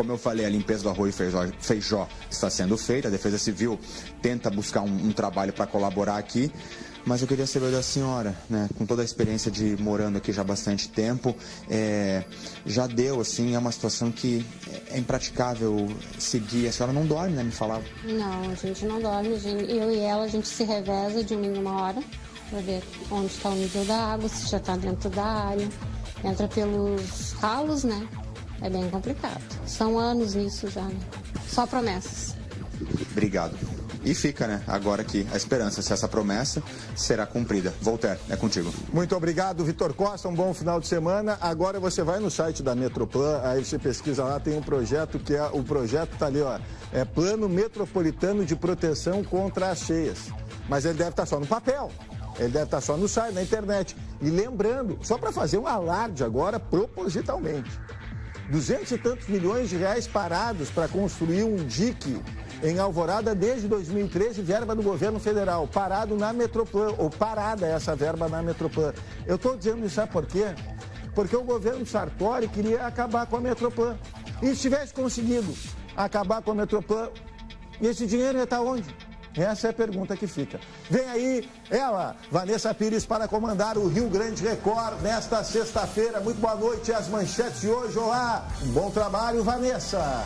Como eu falei, a limpeza do arroio feijó, feijó está sendo feita, a Defesa Civil tenta buscar um, um trabalho para colaborar aqui. Mas eu queria saber da senhora, né, com toda a experiência de morando aqui já há bastante tempo, é, já deu, assim, é uma situação que é impraticável seguir. A senhora não dorme, né, me falava? Não, a gente não dorme. Eu e ela, a gente se reveza de uma em uma hora para ver onde está o nível da água, se já está dentro da área. Entra pelos ralos, né? É bem complicado. São anos nisso já, né? Só promessas. Obrigado. E fica, né, agora aqui a esperança se essa promessa será cumprida. Voltaire, é contigo. Muito obrigado, Vitor Costa. Um bom final de semana. Agora você vai no site da Metroplan, aí você pesquisa lá, tem um projeto que é o projeto tá ali, ó, é Plano Metropolitano de Proteção contra as Cheias. Mas ele deve estar só no papel. Ele deve estar só no site, na internet. E lembrando, só para fazer um alarde agora, propositalmente. Duzentos e tantos milhões de reais parados para construir um dique em Alvorada desde 2013, verba do governo federal, parado na Metroplan, ou parada essa verba na Metroplan. Eu estou dizendo isso, sabe por quê? Porque o governo Sartori queria acabar com a Metroplan. E se tivesse conseguido acabar com a Metroplan, esse dinheiro ia estar onde? Essa é a pergunta que fica. Vem aí ela, Vanessa Pires, para comandar o Rio Grande Record nesta sexta-feira. Muito boa noite. As manchetes de hoje. Olá, um bom trabalho, Vanessa.